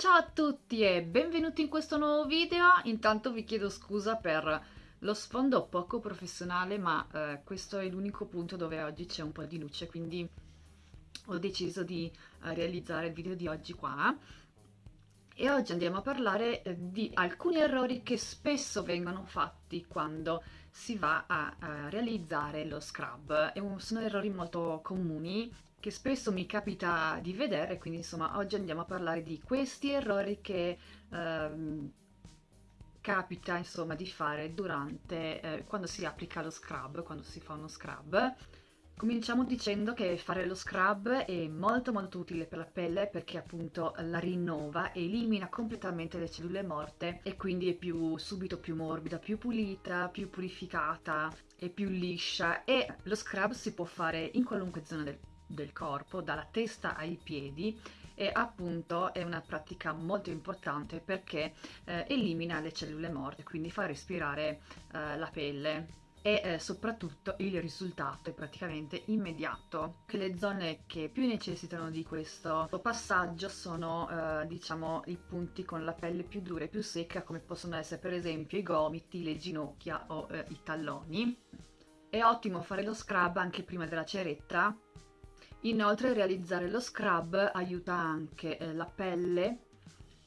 Ciao a tutti e benvenuti in questo nuovo video. Intanto vi chiedo scusa per lo sfondo poco professionale, ma eh, questo è l'unico punto dove oggi c'è un po' di luce, quindi ho deciso di eh, realizzare il video di oggi qua. E oggi andiamo a parlare eh, di alcuni errori che spesso vengono fatti quando si va a, a realizzare lo scrub. E sono errori molto comuni che spesso mi capita di vedere, quindi insomma oggi andiamo a parlare di questi errori che ehm, capita insomma di fare durante, eh, quando si applica lo scrub, quando si fa uno scrub. Cominciamo dicendo che fare lo scrub è molto molto utile per la pelle perché appunto la rinnova, elimina completamente le cellule morte e quindi è più subito più morbida, più pulita, più purificata e più liscia e lo scrub si può fare in qualunque zona del del corpo, dalla testa ai piedi e appunto è una pratica molto importante perché eh, elimina le cellule morte, quindi fa respirare eh, la pelle e eh, soprattutto il risultato è praticamente immediato. Le zone che più necessitano di questo passaggio sono eh, diciamo i punti con la pelle più dura e più secca come possono essere per esempio i gomiti, le ginocchia o eh, i talloni. È ottimo fare lo scrub anche prima della ceretta Inoltre realizzare lo scrub aiuta anche eh, la pelle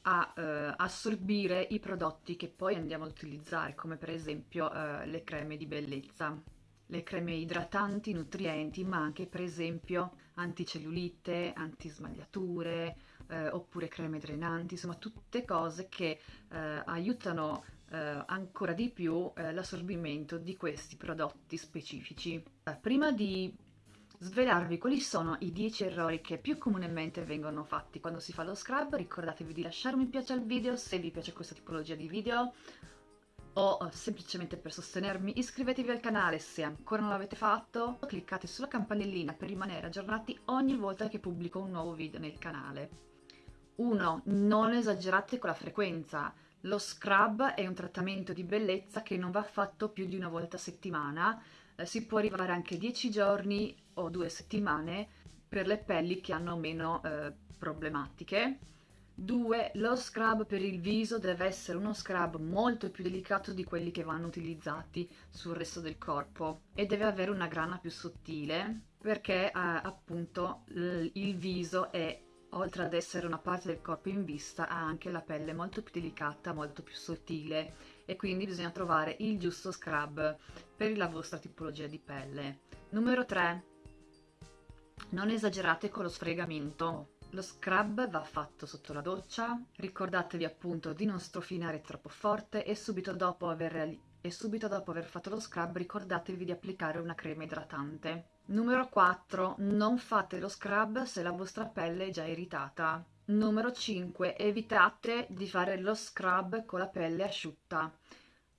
a eh, assorbire i prodotti che poi andiamo ad utilizzare, come per esempio eh, le creme di bellezza, le creme idratanti, nutrienti, ma anche per esempio anticellulite, antismagliature, eh, oppure creme drenanti, insomma tutte cose che eh, aiutano eh, ancora di più l'assorbimento di questi prodotti specifici. prima di svelarvi quali sono i 10 errori che più comunemente vengono fatti quando si fa lo scrub. Ricordatevi di lasciare un mi piace al video se vi piace questa tipologia di video o semplicemente per sostenermi iscrivetevi al canale se ancora non l'avete fatto, cliccate sulla campanellina per rimanere aggiornati ogni volta che pubblico un nuovo video nel canale. 1. Non esagerate con la frequenza. Lo scrub è un trattamento di bellezza che non va fatto più di una volta a settimana, eh, si può arrivare anche 10 giorni o due settimane per le pelli che hanno meno eh, problematiche. 2. Lo scrub per il viso deve essere uno scrub molto più delicato di quelli che vanno utilizzati sul resto del corpo e deve avere una grana più sottile perché eh, appunto il viso è oltre ad essere una parte del corpo in vista ha anche la pelle molto più delicata, molto più sottile e quindi bisogna trovare il giusto scrub per la vostra tipologia di pelle. Numero 3. Non esagerate con lo sfregamento. Lo scrub va fatto sotto la doccia, ricordatevi appunto di non strofinare troppo forte e subito dopo aver, e subito dopo aver fatto lo scrub ricordatevi di applicare una crema idratante. Numero 4. Non fate lo scrub se la vostra pelle è già irritata. Numero 5. Evitate di fare lo scrub con la pelle asciutta.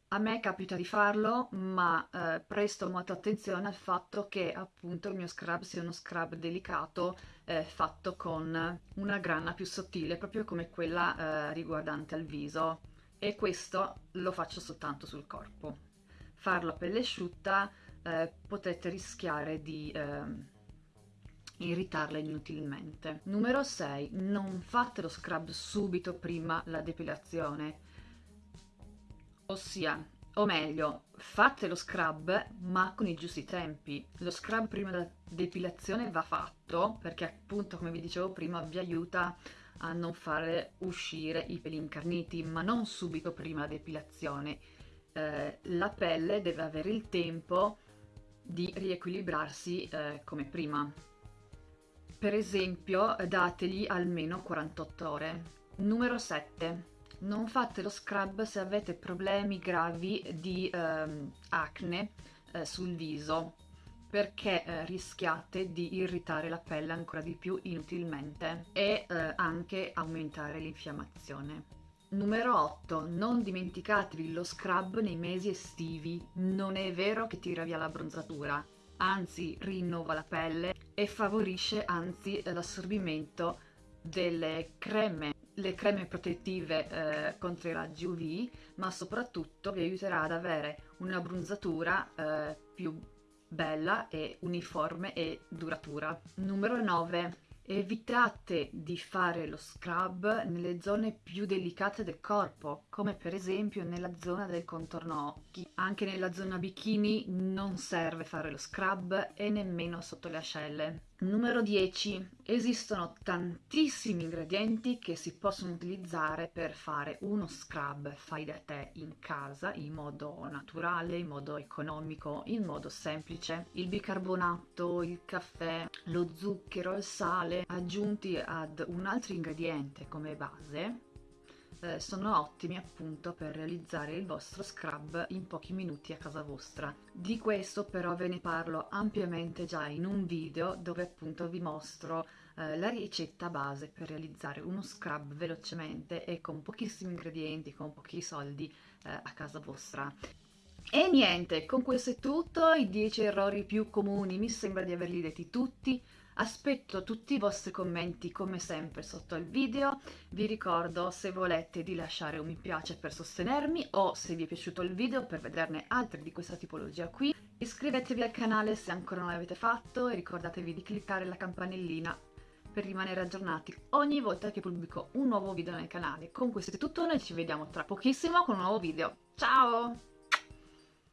A me capita di farlo, ma eh, presto molta attenzione al fatto che appunto il mio scrub sia uno scrub delicato eh, fatto con una grana più sottile, proprio come quella eh, riguardante al viso. E questo lo faccio soltanto sul corpo. Farlo a pelle asciutta eh, potete rischiare di ehm, irritarla inutilmente. Numero 6. Non fate lo scrub subito prima la depilazione. Ossia, o meglio, fate lo scrub ma con i giusti tempi. Lo scrub prima della depilazione va fatto perché appunto come vi dicevo prima vi aiuta a non fare uscire i peli incarniti ma non subito prima la depilazione. Eh, la pelle deve avere il tempo di riequilibrarsi eh, come prima. Per esempio dategli almeno 48 ore. Numero 7. Non fate lo scrub se avete problemi gravi di ehm, acne eh, sul viso perché eh, rischiate di irritare la pelle ancora di più inutilmente e eh, anche aumentare l'infiammazione. Numero 8. Non dimenticatevi lo scrub nei mesi estivi. Non è vero che tira via la bronzatura, anzi rinnova la pelle e favorisce anzi l'assorbimento delle creme le creme protettive eh, contro i raggi UV ma soprattutto vi aiuterà ad avere una bronzatura eh, più bella e uniforme e duratura numero 9 Evitate di fare lo scrub nelle zone più delicate del corpo, come per esempio nella zona del contorno occhi. Anche nella zona bikini non serve fare lo scrub e nemmeno sotto le ascelle. Numero 10. Esistono tantissimi ingredienti che si possono utilizzare per fare uno scrub fai da te in casa in modo naturale, in modo economico, in modo semplice. Il bicarbonato, il caffè, lo zucchero, il sale aggiunti ad un altro ingrediente come base eh, sono ottimi appunto per realizzare il vostro scrub in pochi minuti a casa vostra. Di questo però ve ne parlo ampiamente già in un video dove appunto vi mostro eh, la ricetta base per realizzare uno scrub velocemente e con pochissimi ingredienti, con pochi soldi eh, a casa vostra. E niente, con questo è tutto, i 10 errori più comuni mi sembra di averli detti tutti. Aspetto tutti i vostri commenti come sempre sotto il video, vi ricordo se volete di lasciare un mi piace per sostenermi o se vi è piaciuto il video per vederne altri di questa tipologia qui. Iscrivetevi al canale se ancora non l'avete fatto e ricordatevi di cliccare la campanellina per rimanere aggiornati ogni volta che pubblico un nuovo video nel canale. Con questo è tutto, noi ci vediamo tra pochissimo con un nuovo video. Ciao!